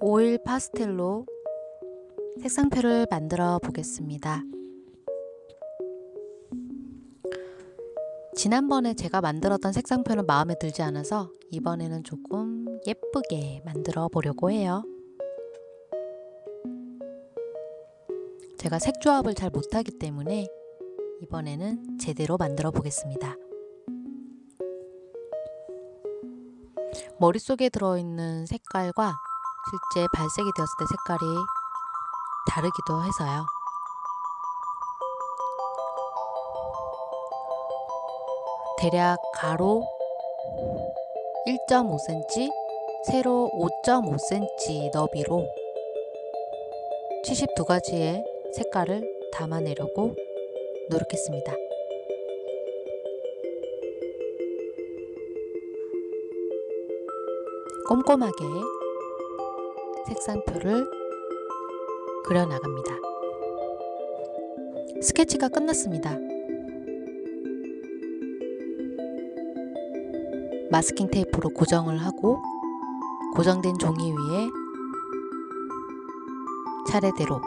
오일 파스텔로 색상표를 만들어 보겠습니다. 지난번에 제가 만들었던 색상표는 마음에 들지 않아서 이번에는 조금 예쁘게 만들어 보려고 해요. 제가 색 조합을 잘 못하기 때문에 이번에는 제대로 만들어 보겠습니다. 머릿속에 들어있는 색깔과 실제 발색이 되었을 때 색깔이 다르기도 해서요. 대략 가로 1.5cm, 세로 5.5cm 너비로 72가지의 색깔을 담아내려고 노력했습니다. 꼼꼼하게 색상표를 그려나갑니다. 스케치가 끝났습니다. 마스킹 테이프로 고정을 하고 고정된 종이 위에 차례대로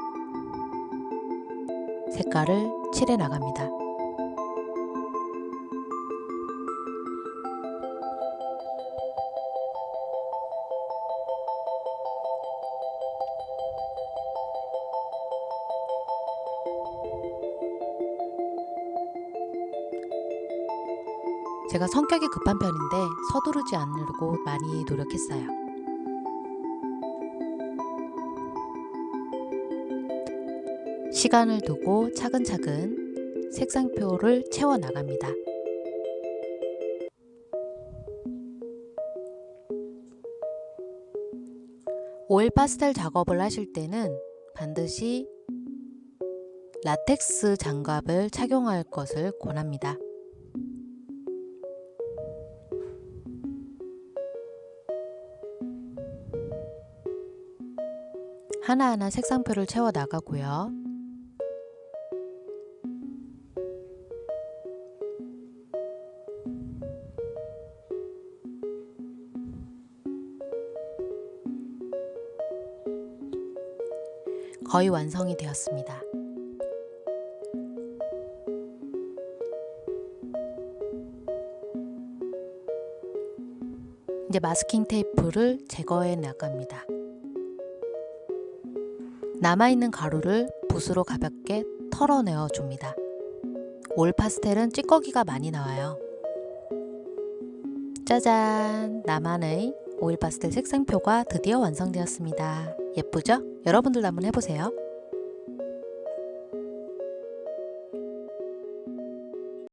색깔을 칠해 나갑니다. 제가 성격이 급한 편인데 서두르지 않으려고 많이 노력했어요. 시간을 두고 차근차근 색상표를 채워 나갑니다. 오일 파스텔 작업을 하실 때는 반드시 라텍스 장갑을 착용할 것을 권합니다. 하나하나 색상표를 채워 나가고요. 거의 완성이 되었습니다. 이제 마스킹 테이프를 제거해 나갑니다. 남아있는 가루를 붓으로 가볍게 털어내어 줍니다. 올 파스텔은 찌꺼기가 많이 나와요. 짜잔! 나만의 오일 파스텔 색상표가 드디어 완성되었습니다. 예쁘죠? 여러분들도 한번 해보세요.